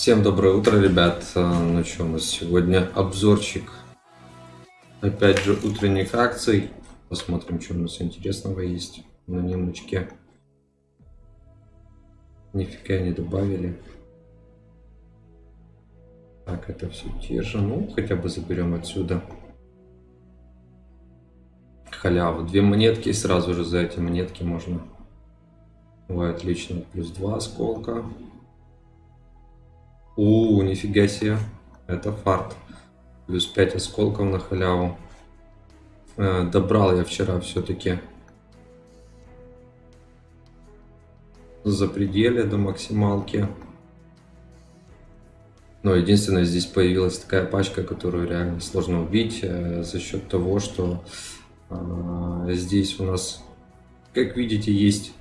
Всем доброе утро, ребят. Ну что, у нас сегодня обзорчик, опять же, утренних акций. Посмотрим, что у нас интересного есть на немочке. Нифига не добавили. Так, это все те же. Ну, хотя бы заберем отсюда. Халяву. Две монетки, и сразу же за эти монетки можно. Ой, отлично. Плюс два осколка. У, нифига себе. Это фарт. Плюс 5 осколков на халяву. Э, добрал я вчера все-таки. За пределе до максималки. Но единственное, здесь появилась такая пачка, которую реально сложно убить э, за счет того, что э, здесь у нас, как видите, есть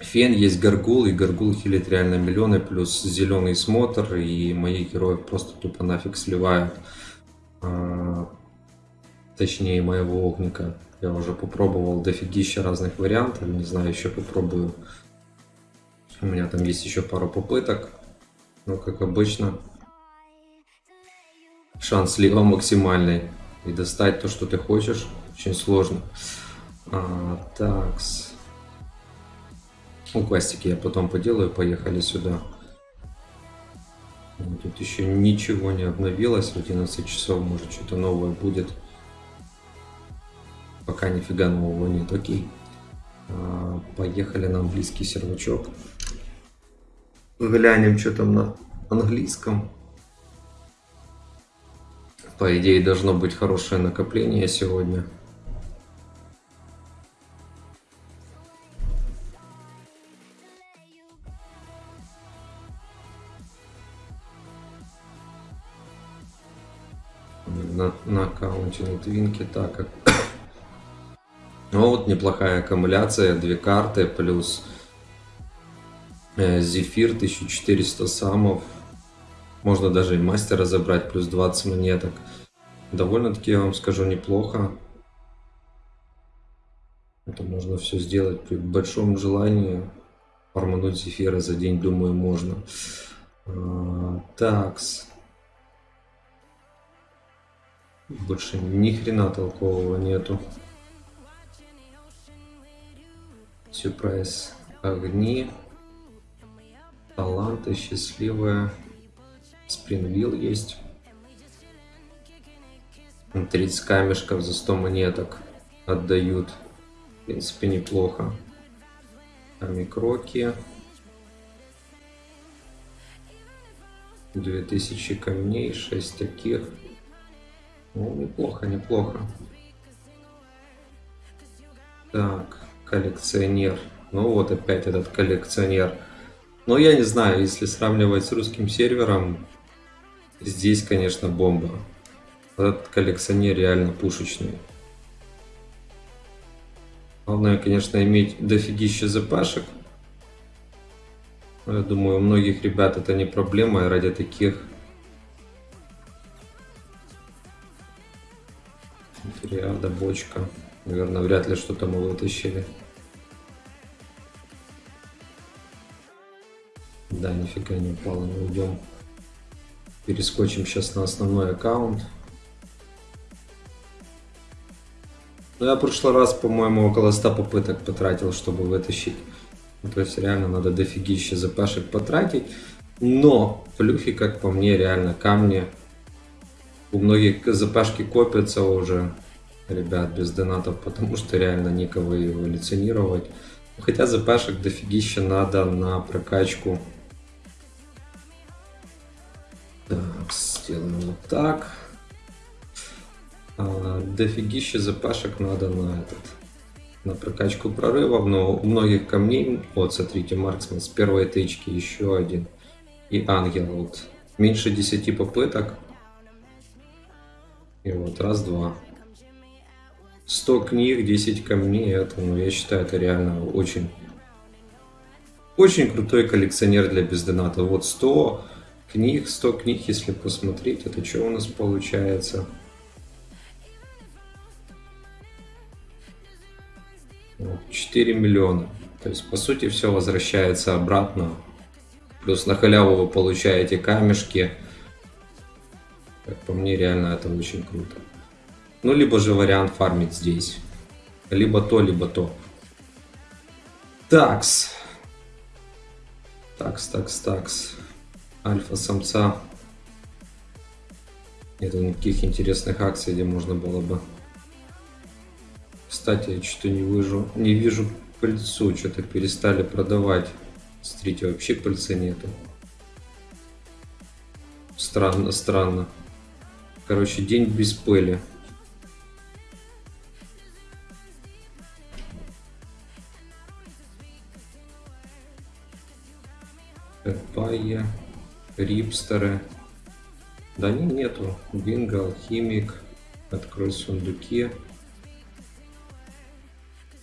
Фен, есть Гаргул, и Гаргул хилит реально миллионы, плюс зеленый смотр, и моих героев просто тупо нафиг сливают. А, точнее, моего огника. Я уже попробовал дофигища разных вариантов, не знаю, еще попробую. У меня там есть еще пару попыток, но как обычно, шанс слива максимальный. И достать то, что ты хочешь, очень сложно. А, такс. Ну, квестики я потом поделаю, поехали сюда. Тут еще ничего не обновилось, в 11 часов может что-то новое будет. Пока нифига нового нет, окей. А, поехали на английский сервачок. Глянем, что там на английском. По идее, должно быть хорошее накопление сегодня. Твинке. Так, ну вот неплохая аккумуляция, две карты плюс э, Зефир 1400 самов. Можно даже и мастера забрать, плюс 20 монеток. Довольно-таки, я вам скажу, неплохо. Это можно все сделать при большом желании. Фармануть Зефира за день, думаю, можно. А, такс. Больше ни хрена толкового нету. Сюрприз. Огни. Таланты. Счастливая. Спрингвилл есть. 30 камешков за 100 монеток отдают. В принципе, неплохо. Амикроки. 2000 камней, 6 таких. Ну, неплохо, неплохо. Так, коллекционер. Ну вот опять этот коллекционер. Но я не знаю, если сравнивать с русским сервером, здесь, конечно, бомба. Этот коллекционер реально пушечный. Главное, конечно, иметь дофигища запашек. Я думаю, у многих ребят это не проблема, и ради таких Триада, бочка. Наверное, вряд ли что-то мы вытащили. Да, нифига не упало, не уйдем. Перескочим сейчас на основной аккаунт. Ну, я в прошлый раз, по-моему, около 100 попыток потратил, чтобы вытащить. Ну, то есть реально надо дофигища запашек потратить. Но плюхи, как по мне, реально камни. У многих запашки копятся уже ребят без донатов, потому что реально некого эволюционировать. Хотя запашек дофигища надо на прокачку. Так, сделаем вот так. А, дофигища запашек надо на этот на прокачку прорывов, но у многих камней, вот смотрите, марксмен с первой тычки еще один и ангел, вот меньше 10 попыток, и вот раз-два. 100 книг, 10 камней, это, ну, я считаю, это реально очень, очень крутой коллекционер для бездоната. Вот 100 книг, 100 книг, если посмотреть, это что у нас получается? Вот, 4 миллиона. То есть, по сути, все возвращается обратно. Плюс на халяву вы получаете камешки. Как по мне, реально это очень круто. Ну, либо же вариант фармить здесь. Либо то, либо то. Такс. Такс, такс, такс. Альфа-самца. Нет никаких интересных акций, где можно было бы... Кстати, я что-то не вижу, не вижу пыльцу, что-то перестали продавать. Смотрите, вообще пыльцы нету. Странно, странно. Короче, день без пыли. Папайя, рипстеры. Да не, нету. Бинго, алхимик. Открой сундуки.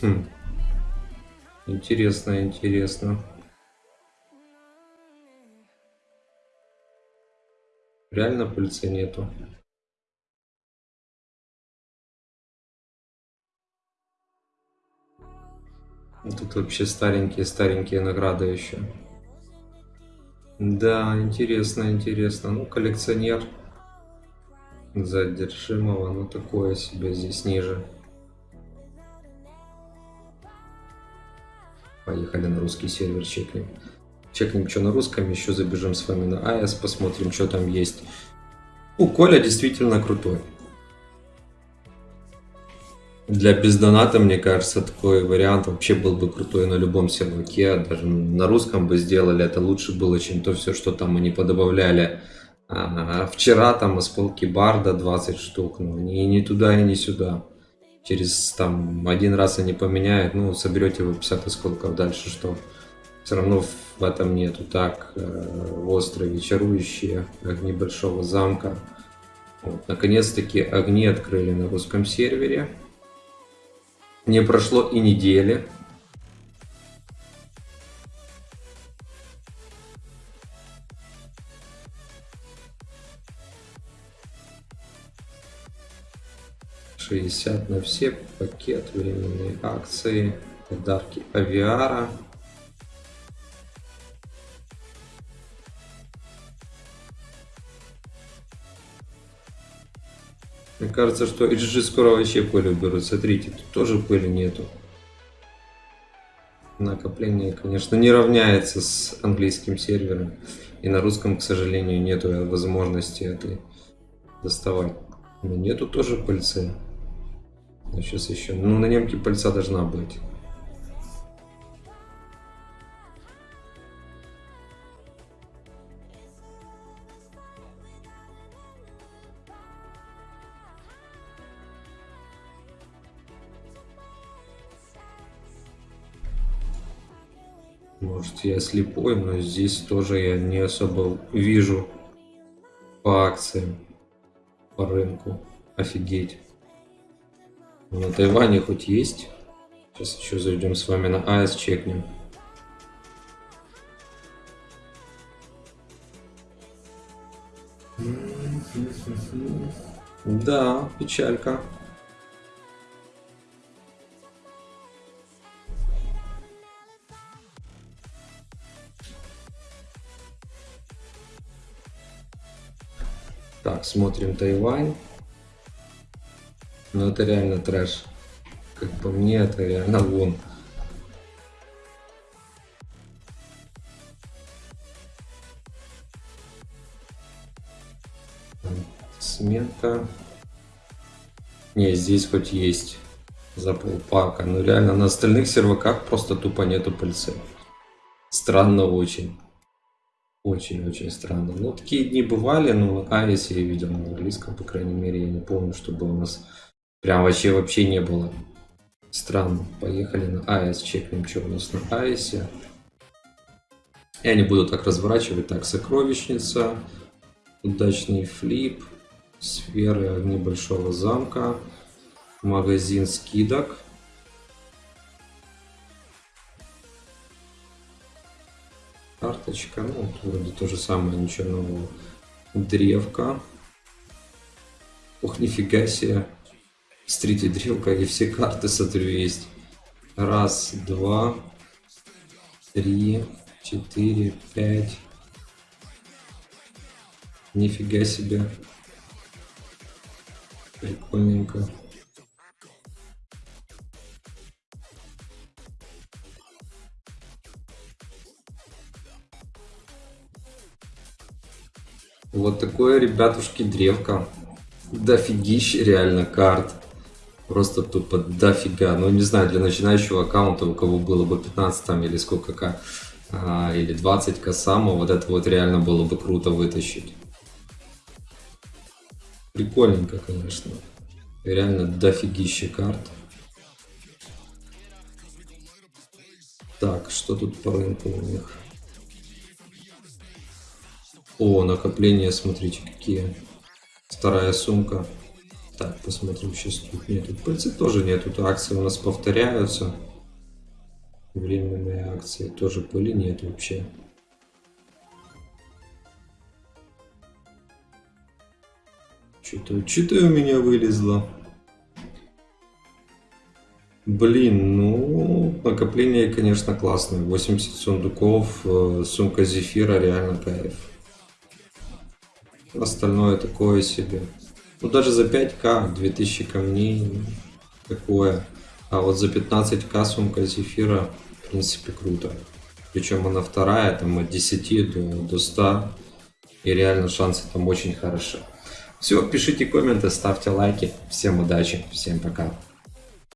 Хм. Интересно, интересно. Реально пыльцы нету. Тут вообще старенькие-старенькие награды еще. Да, интересно, интересно. Ну, коллекционер задержимого, ну такое себе здесь ниже. Поехали на русский сервер, чекнем. Чекнем, что на русском, еще забежим с вами на АЭС, посмотрим, что там есть. У Коля действительно крутой. Для бездоната, мне кажется, такой вариант вообще был бы крутой на любом серваке. Даже на русском бы сделали, это лучше было, чем то все, что там они подобавляли. А, вчера там из полки Барда 20 штук, ну ни, ни туда и ни сюда. Через там один раз они поменяют, ну соберете вы 50 осколков дальше, что все равно в этом нету. Так, э, острые вечерующие, огни большого замка. Вот, Наконец-таки огни открыли на русском сервере. Не прошло и недели. Шестьдесят на все пакет временные акции подарки авиара Мне кажется, что HG скоро вообще пыль уберут. Смотрите, тут тоже пыли нету. Накопление, конечно, не равняется с английским сервером. И на русском, к сожалению, нету возможности этой доставать. Но нету тоже пыльцы. Сейчас еще. Ну, на немке пыльца должна быть. Может я слепой, но здесь тоже я не особо вижу по акциям, по рынку. Офигеть. На Тайване хоть есть. Сейчас еще зайдем с вами на АЭС, чекнем. Да, печалька. Смотрим Тайвань. Ну это реально трэш. Как по мне, это реально вон. Смета. Не, здесь хоть есть за полпака. Но реально на остальных серваках просто тупо нету пыльцы. Странно очень. Очень-очень странно. Ну, такие дни бывали, но Авис я видел на английском, по крайней мере, я не помню, чтобы у нас прям вообще вообще не было. Странно. Поехали на Авис, чекнем, что у нас на Ависе. Я не буду так разворачивать. Так, сокровищница, удачный флип, сферы огни большого замка, магазин скидок. карточка, ну, вроде то же самое, ничего нового. Древка. Ох, нифига себе. Смотрите, древка и все карты, смотрю, есть. Раз, два, три, четыре, пять. Нифига себе. Прикольненько. Вот такое, ребятушки, древко. Дофигища реально карт. Просто тупо дофига. Ну, не знаю, для начинающего аккаунта, у кого было бы 15 там или сколько к, а, или 20 к самого, вот это вот реально было бы круто вытащить. Прикольненько, конечно. Реально дофигища карт. Так, что тут по рынку у них? О, накопления, смотрите, какие. Вторая сумка. Так, посмотрим, сейчас тут нету. В принципе, тоже нету. Акции у нас повторяются. Временные акции. Тоже пыли нет вообще. Что-то что у меня вылезло. Блин, ну, накопление, конечно, классное. 80 сундуков, э, сумка зефира, реально кайф. Остальное такое себе. Ну, даже за 5к 2000 камней ну, такое. А вот за 15к сумка зефира, в принципе, круто. Причем она вторая, там от 10 до, до 100. И реально шансы там очень хороши. Все, пишите комменты, ставьте лайки. Всем удачи, всем пока.